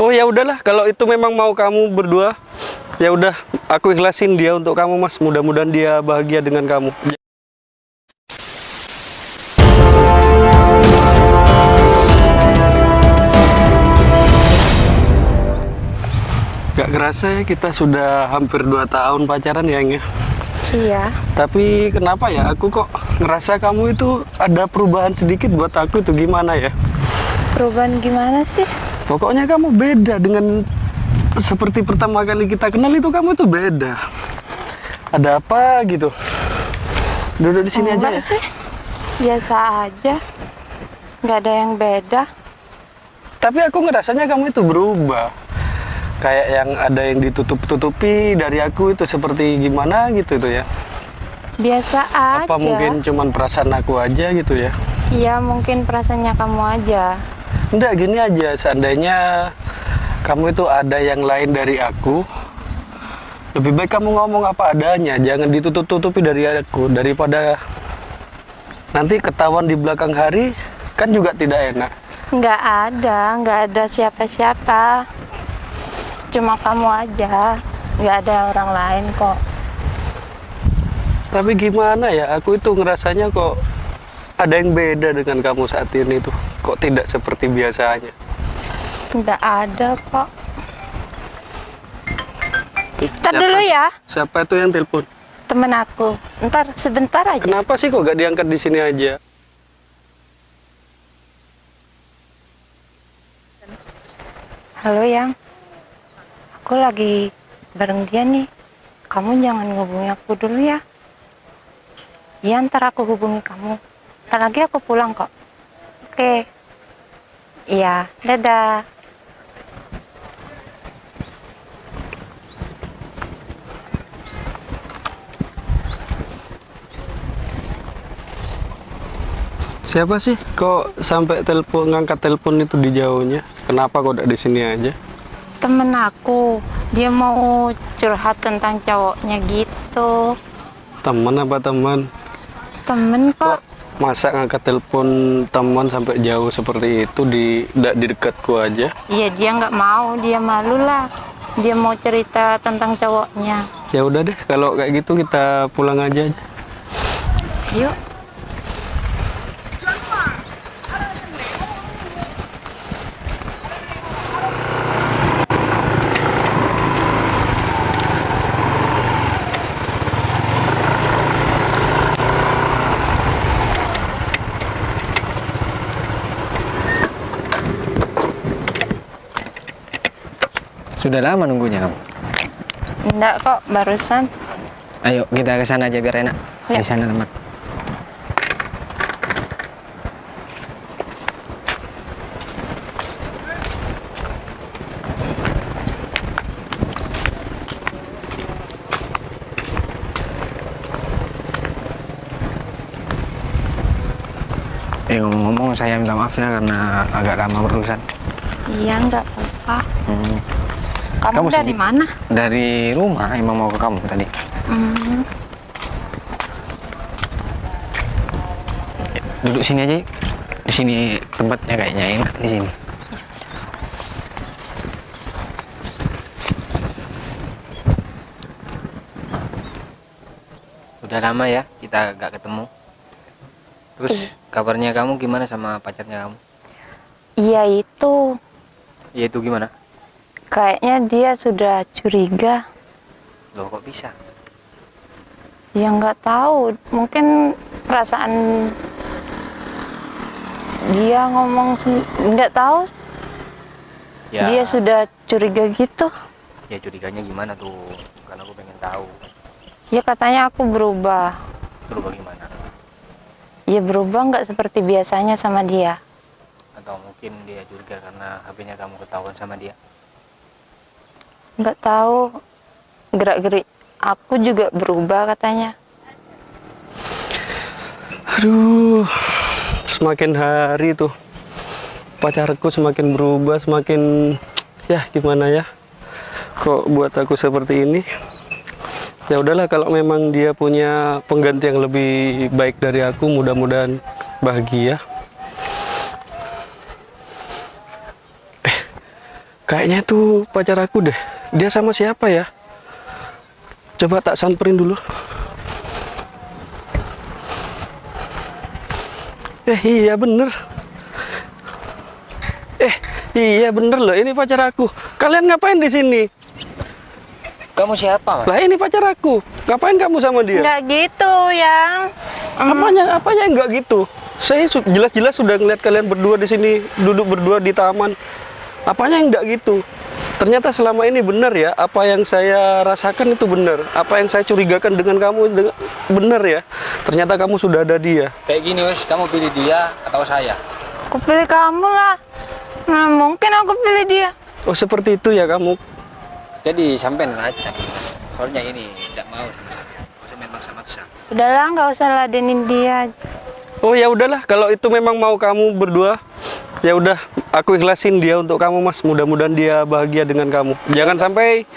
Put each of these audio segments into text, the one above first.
Oh ya udahlah, kalau itu memang mau kamu berdua, ya udah, aku ikhlasin dia untuk kamu mas. Mudah-mudahan dia bahagia dengan kamu. Gak kerasa ya kita sudah hampir 2 tahun pacaran ya Eng ya. Iya. Tapi kenapa ya aku kok ngerasa kamu itu ada perubahan sedikit buat aku itu gimana ya? Perubahan gimana sih? Pokoknya kamu beda dengan seperti pertama kali kita kenal itu kamu itu beda. Ada apa gitu? Duduk di sini aja ya. sih. Biasa aja. Nggak ada yang beda. Tapi aku ngerasanya kamu itu berubah. Kayak yang ada yang ditutup-tutupi dari aku itu seperti gimana gitu itu ya. Biasa aja. Apa mungkin cuman perasaan aku aja gitu ya? Iya, mungkin perasaannya kamu aja. Enggak gini aja, seandainya kamu itu ada yang lain dari aku, lebih baik kamu ngomong apa adanya, jangan ditutup-tutupi dari aku daripada nanti ketahuan di belakang hari kan juga tidak enak. Nggak ada, nggak ada siapa-siapa. Cuma kamu aja. Nggak ada orang lain kok. Tapi gimana ya, aku itu ngerasanya kok ada yang beda dengan kamu saat ini tuh, kok tidak seperti biasanya. Nggak ada kok. Ntar Siapa? dulu ya, Siapa itu yang telepon? temen aku. Ntar sebentar aja. Kenapa sih kok gak diangkat di sini aja? Halo yang, aku lagi bareng dia nih. Kamu jangan ngubungi aku dulu ya. Iya ntar aku hubungi kamu. Ntar lagi aku pulang kok. Oke. Iya, dadah. Siapa sih kok sampai telepon ngangkat telepon itu di jauhnya? Kenapa kok udah di sini aja? Temen aku, dia mau curhat tentang cowoknya gitu. Teman apa teman? Temen kok. Masa ngangkat telepon teman sampai jauh seperti itu di nggak di dekatku aja? Iya dia nggak mau, dia malu lah. Dia mau cerita tentang cowoknya. Ya udah deh, kalau kayak gitu kita pulang aja aja. Yuk. Sudah lama nunggunya kamu. Enggak kok, barusan. Ayo kita ke sana aja biar enak. Ya. Di sana teman. Eh ngomong-ngomong saya minta maaf ya karena agak lama berurusan. Iya, nggak apa-apa. Hmm. Kamu, Kamu dari sendiri? mana? Dari rumah emang mau ke kamu tadi. Hmm, Duduk sini aja. Di sini tempatnya kayaknya enak di sini. Udah lama ya kita gak ketemu. Terus Iya. kabarnya kamu gimana sama pacarnya kamu? iya itu. Ya itu gimana? Kayaknya dia sudah curiga. Loh kok bisa? Ya nggak tahu. Mungkin perasaan dia ngomong nggak tahu. Ya, Dia sudah curiga gitu. ya curiganya gimana tuh? Karena aku pengen tahu. Ya katanya aku berubah. Berubah gimana? Ya berubah nggak seperti biasanya sama dia. Atau mungkin dia curiga karena HP-nya kamu ketahuan sama dia? Nggak tahu gerak-gerik aku juga berubah katanya Aduh, semakin hari tuh pacarku semakin berubah, semakin ya gimana ya? Kok buat aku seperti ini? Ya udahlah kalau memang dia punya pengganti yang lebih baik dari aku, mudah-mudahan bahagia. Eh, Kayaknya itu pacar aku deh. Dia sama siapa ya? Coba tak samperin dulu. Eh iya bener. Eh iya bener loh ini pacar aku. Kalian ngapain di sini? Kamu siapa, Mas? Lah ini pacar aku. Ngapain kamu sama dia? Nggak gitu, yang. Apanya apanya enggak gitu? Saya su- jelas-jelas sudah ngeliat kalian berdua di sini duduk berdua di taman. Apanya yang enggak gitu? Ternyata selama ini benar ya apa yang saya rasakan itu benar. Apa yang saya curigakan dengan kamu benar ya. Ternyata kamu sudah ada dia. Kayak gini, Wes. Kamu pilih dia atau saya? Aku pilih kamu lah. Nah, mungkin aku pilih dia. Oh seperti itu ya kamu. Jadi sampean rancang. Soalnya ini tidak mau sama maksa-maksa. Udahlah, nggak usah ladenin dia. Oh ya udahlah kalau itu memang mau kamu berdua ya udah aku ikhlasin dia untuk kamu mas mudah-mudahan dia bahagia dengan kamu jangan sampai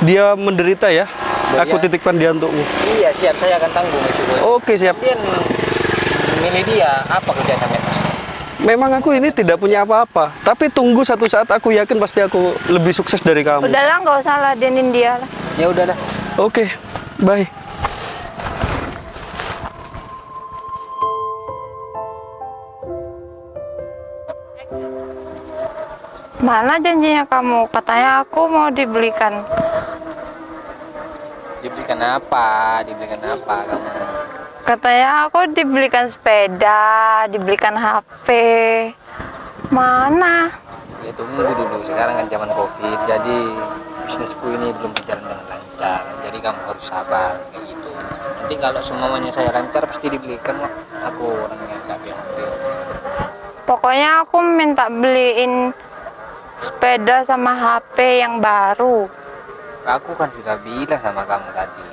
dia menderita ya aku Iya. titipkan dia untukmu Iya, siap. Saya akan tanggung resiko. oke siap Kemudian milih dia apa kerjaan sampean, Mas? memang aku ini tidak punya apa-apa tapi tunggu satu saat aku yakin pasti aku lebih sukses dari kamu Udahlah, nggak usah ladenin dia lah. Ya udah dah. oke bye Mana janjinya kamu? Katanya aku mau dibelikan. Dibelikan apa? Dibelikan apa kamu? Katanya aku dibelikan sepeda, dibelikan HP. Mana? Ya tunggu dulu. Sekarang kan zaman Covid. Jadi bisnisku ini belum berjalan dengan lancar. Jadi kamu harus sabar kayak gitu. Nanti kalau semuanya saya lancar pasti dibelikan. Aku orangnya nggak PHP. Pokoknya aku minta beliin sepeda sama HP yang baru. Aku kan sudah bilang sama kamu tadi.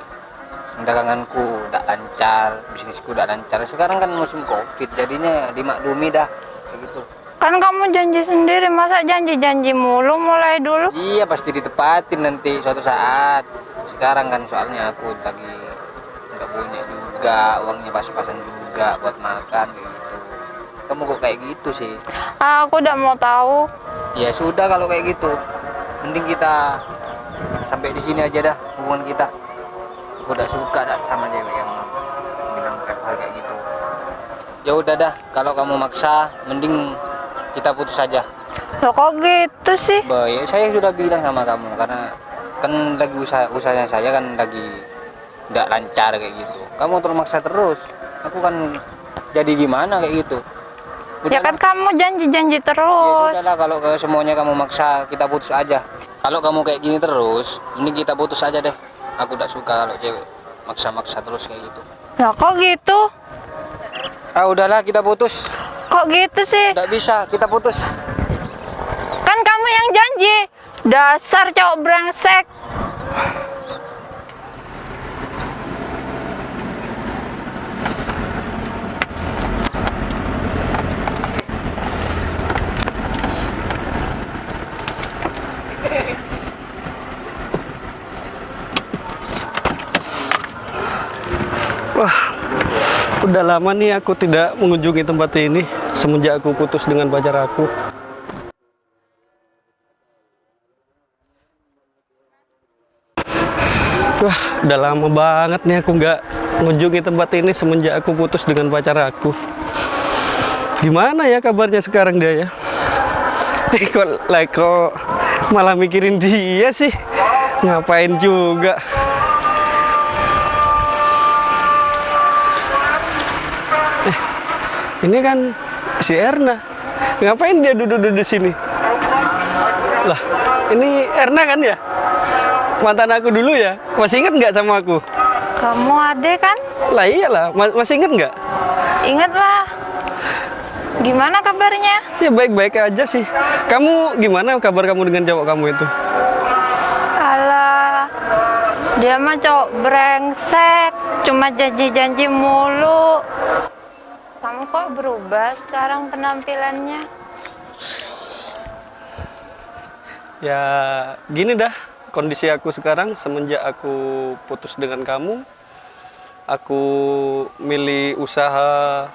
Daganganku udah lancar, bisnisku udah lancar. Sekarang kan musim Covid, jadinya dimaklumi dah kayak gitu. Kan kamu janji sendiri, masa janji-janji mulu mulai dulu? Iya pasti ditepatin nanti suatu saat. Sekarang kan soalnya aku lagi nggak punya juga, uangnya pas-pasan juga buat makan gitu. Kamu kok kayak gitu sih? Ah, aku udah mau tahu. Ya sudah kalau kayak gitu, mending kita sampai di sini aja dah hubungan kita. Aku udah suka dah sama cewek yang bilang hal kayak gitu. Ya udah dah, kalau kamu maksa, mending kita putus saja. Loh kok gitu sih? Baik, saya sudah bilang sama kamu karena kan lagi usaha usahanya saya kan lagi tidak lancar kayak gitu. Kamu terus maksa terus. Aku kan jadi gimana kayak gitu. Ya kan kamu janji-janji Ya terus. sudahlah kalau ke semuanya kamu maksa kita putus aja. Kalau kamu kayak gini terus, ini kita putus aja deh. Aku tidak suka kalau cewek maksa-maksa terus kayak gitu. Loh kok gitu? Ah udahlah kita putus. Kok gitu sih? Tidak bisa, kita putus. Kan kamu yang janji. Dasar cowok brengsek. Udah lama nih aku tidak mengunjungi tempat ini semenjak aku putus dengan pacar aku. Wah, udah lama banget nih aku nggak mengunjungi tempat ini semenjak aku putus dengan pacar aku. Gimana ya kabarnya sekarang dia ya? Eh, like, kok malah mikirin dia sih? Ngapain juga? Ini kan si Erna. Ngapain dia duduk-duduk di sini? Lah, ini Erna kan ya? Mantan aku dulu ya. Masih inget nggak sama aku? Kamu ade kan? Lah iyalah, Ma- masih inget nggak? Ingat lah. Gimana kabarnya? Ya baik-baik aja sih. Kamu gimana kabar kamu dengan cowok kamu itu? Alah, dia mah cowok brengsek, cuma janji-janji mulu. Kamu kok berubah sekarang penampilannya? Ya gini dah kondisi aku sekarang semenjak aku putus dengan kamu. Aku milih usaha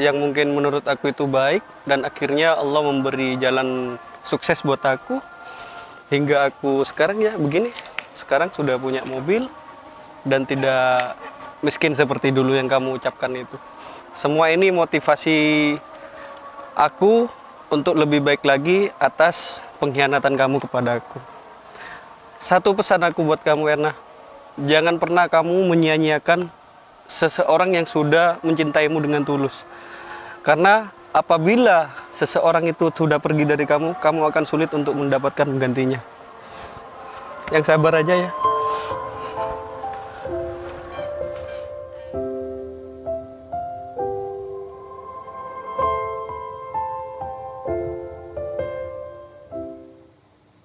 yang mungkin menurut aku itu baik dan akhirnya Allah memberi jalan sukses buat aku. hingga aku sekarang ya begini sekarang sudah punya mobil dan tidak miskin seperti dulu yang kamu ucapkan itu semua ini motivasi aku untuk lebih baik lagi atas pengkhianatan kamu kepada aku. Satu pesan aku buat kamu Erna. Jangan pernah kamu menyia-nyiakan seseorang yang sudah mencintaimu dengan tulus. Karena apabila seseorang itu sudah pergi dari kamu kamu akan sulit untuk mendapatkan gantinya yang sabar aja ya